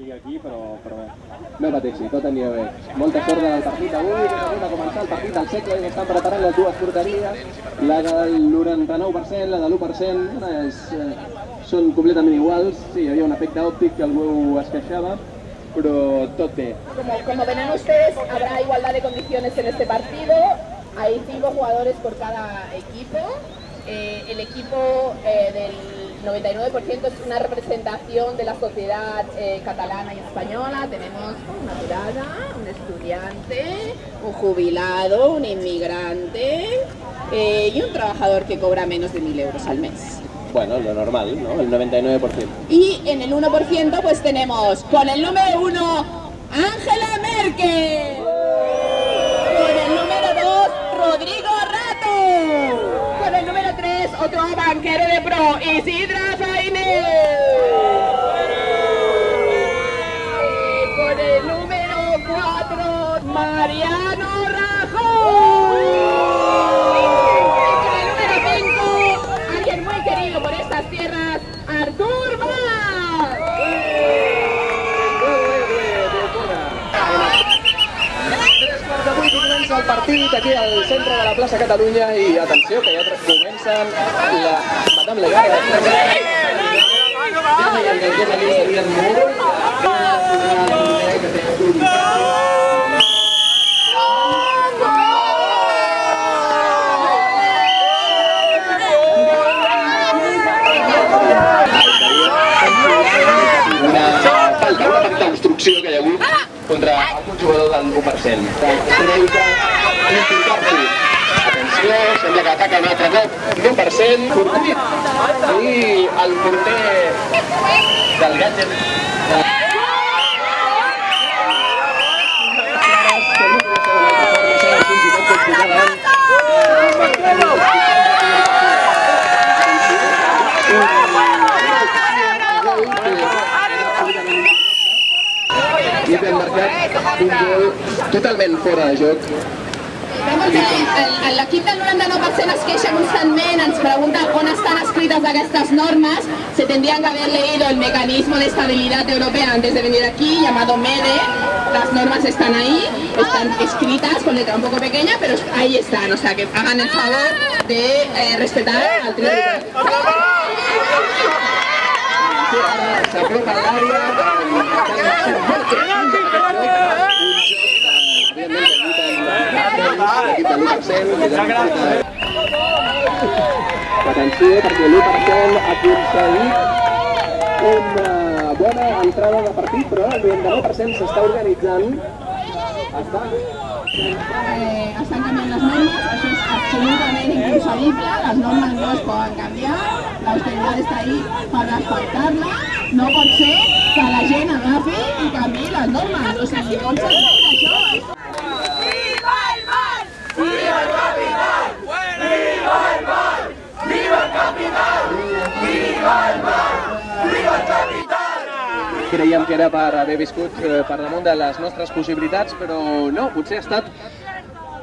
estigui aquí, però, però bé. No pateixi, tot anirà bé. Molta sort del partit que acabem de començar el partit del segle estan preparant les dues porteries, la del 99%, la de l'1%, és, eh, són completament iguals, sí, hi havia un efecte òptic que algú es queixava, però tot bé. Como, como verán ustedes, habrá igualdad de condiciones en este partido. Hay cinco jugadores por cada equipo. Eh, el equipo eh, del 99% es una representación de la sociedad eh, catalana y española. Tenemos una mirada, un estudiante, un jubilado, un inmigrante eh, y un trabajador que cobra menos de 1.000 euros al mes. Bueno, lo normal, ¿no? El 99%. Y en el 1% pues tenemos con el número 1 Ángela Merkel. Con el número 2 Rodrigo Rato. Con el número 3 otro banquero de pro Isidra Fainé. Con el número 4 Mariano Rajoy. Con el número 5 alguien muy querido por estas tierras Artur Mas. El partit aquí al centre de la plaça Catalunya i atenció que ja comencen la Madame Legada. Una jugador del 1%. Creu que implicar-s'hi. Atenció, sembla que ataca un altre cop l'1%. Curtit. I el porter del gadget Vamos un gol totalment fora de joc. L'equip del 99% es queixa constantment, ens pregunta on estan escrites aquestes normes, se tendrían que haber leído el mecanismo de estabilidad europea antes de venir aquí, llamado MEDE, las normas están ahí, están escritas con letra un poco pequeña, pero ahí están, o sea que hagan el favor de eh, respetar ¡Eh! al tribunal. ¡Eh! Área, 100%. Atenció, perquè l'1% ha aconseguit una bona entrada de partit, però el 99% s'està organitzant. Està... Eh, estan canviant les normes, això és absolutament inconcebible, les normes no es poden canviar, l'austeritat està ahí per respectar-la, no pot ser que la gent agafi i canvi les normes, o sigui, com s'ha creiem que era per haver viscut eh, per damunt de les nostres possibilitats, però no, potser ha estat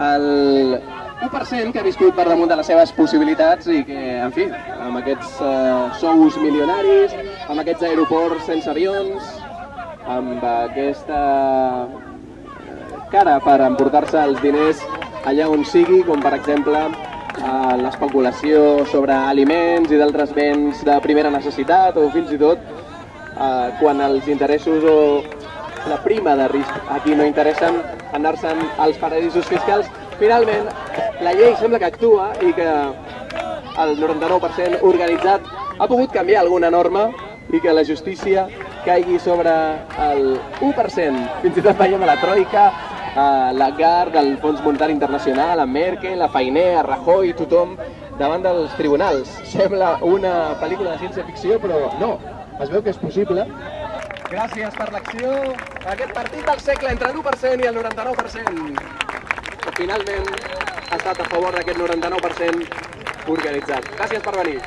el 1% que ha viscut per damunt de les seves possibilitats i que, en fi, amb aquests eh, sous milionaris, amb aquests aeroports sense avions, amb aquesta eh, cara per emportar-se els diners allà on sigui, com per exemple eh, l'especulació sobre aliments i d'altres béns de primera necessitat o fins i tot eh, quan els interessos o la prima de risc aquí no interessen anar-se'n als paradisos fiscals. Finalment, la llei sembla que actua i que el 99% organitzat ha pogut canviar alguna norma i que la justícia caigui sobre el 1%. Fins i tot veiem a la Troika, a la GAR del Fons Monetari Internacional, a Merkel, a Fainé, a Rajoy, tothom davant dels tribunals. Sembla una pel·lícula de ciència-ficció, però no, es veu que és possible. Gràcies per l'acció. Aquest partit del segle entre l'1% i el 99%. Que finalment ha estat a favor d'aquest 99% organitzat. Gràcies per venir.